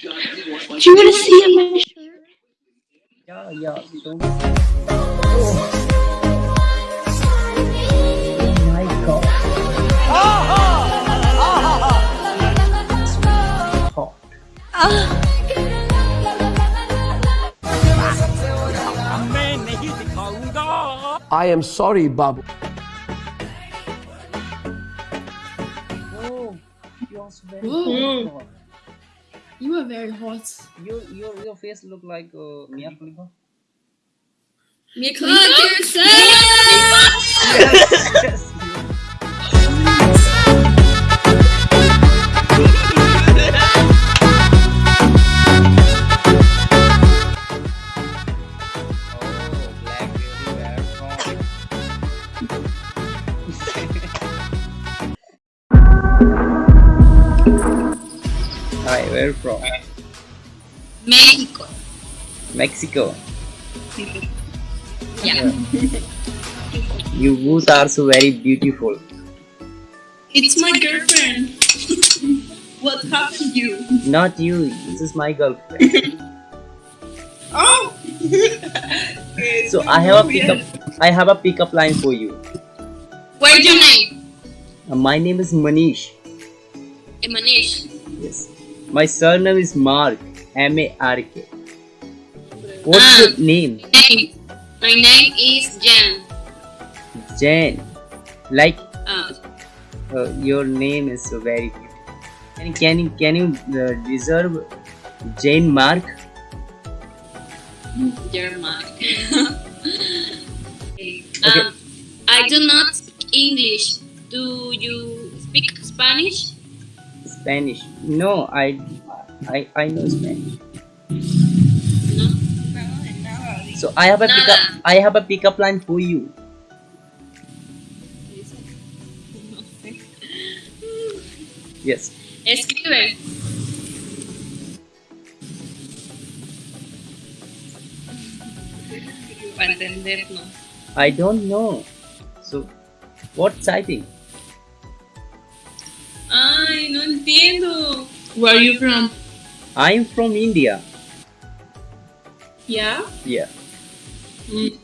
Do you want to see my shirt? Yeah, yeah. So oh my god. Hot. I am sorry, Babu. Oh, you are very hot. You are very hot. Your your your face look like uh, Mia Khalifa. Mia Khalifa? Yes. Hi, where from? Mexico. Mexico. Yeah. You both are so very beautiful. It's my girlfriend. what happened to you? Not you. This is my girlfriend. Oh! So I have a pickup. I have a pickup line for you. What's your name? Uh, my name is Manish. Manish. Yes. My surname is Mark. M A R K. What's Ah. your name? My name is Jan. Jane. Like Uh, uh, your name is so very beautiful. Can, can you can you uh, deserve Jane Mark? German. um, I do not speak English. Do you speak Spanish? Spanish. No, I I I know Spanish. So I have a pickup. I have a pickup line for you. Yes. Escribe. I don't know. So, what typing? Ay, no entiendo. Where are you from? I'm from India. Yeah. Yeah. Mm.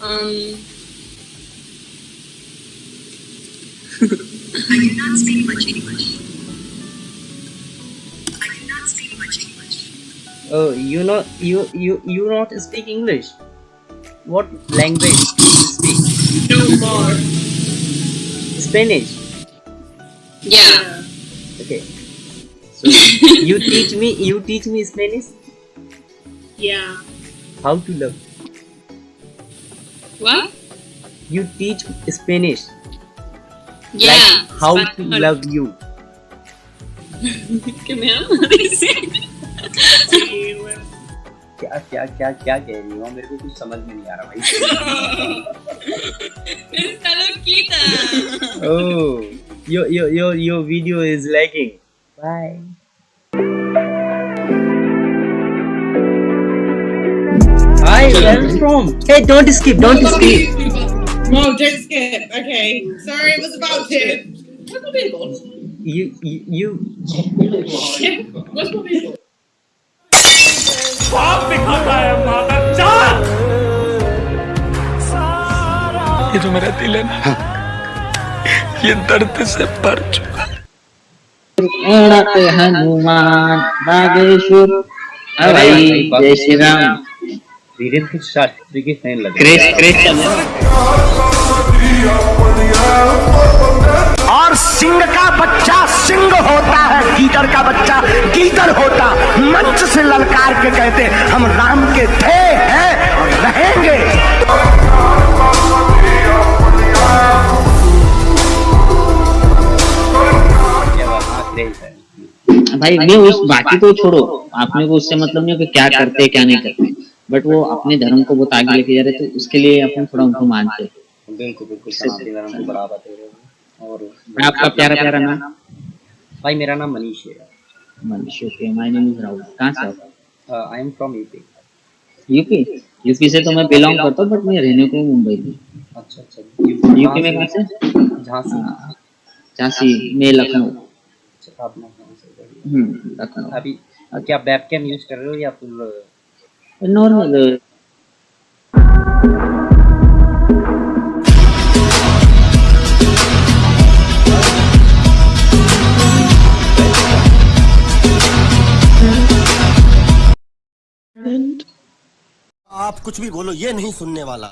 Um. I do not speak much English. I do not speak much English. Oh, you know, you you you not speak English. What language do you speak? No more. Spanish. Yeah. Okay. So you teach me. You teach me Spanish. Yeah. How to love. What? You teach Spanish. Yeah. Like how to Español. love you. Que me ama, dice. Sí, güey. क्या क्या क्या क्या कह रही हो मेरे को कुछ समझ में नहीं आ रहा भाई Está loquita. oh your your your your video is lagging bye hi where are you from hey don't skip don't skip No, don't skip. Okay. Sorry, it was about to. Where's my beard you you, you Where's my beard ये जो मेरा दिल है ना ये दर्द से भर चुका हनुमान नागेश्वर। भाई जय श्री राम वीरेंद्र शास्त्री के फ़ैन लग और सिंह का बच्चा सिंह होता है गीदड़ का बच्चा गीदड़ होता। मंच से ललकार के कहते हम राम के थे हैं और रहेंगे भाई मैं उस बाकी तो छोड़ो। आपने को उससे मतलब नहीं हो कि क्या करते क्या नहीं करते। बट वो अपने धर्म को बहुत आगे लेके जा रहे तो उसके लिए अपन थोड़ा उनको मानते बिल्कुल को हो। और आपका प्यारा प्यारा नाम? भाई मेरा नाम मनीष है। Manish okay my name is Rahul. कहाँ से I am from UP UP UP से तो मैं बिलोंग करता हूँ बट मैं रहने को मुंबई में। अच्छा अच्छा। यूपी में कहाँ से? झांसी। हाँ, झांसी में लखनऊ। आप लखनऊ। हम्म लखनऊ अभी क्या यूज़ कर रहे हो या फिर नॉर्मल आप कुछ भी बोलो ये नहीं सुनने वाला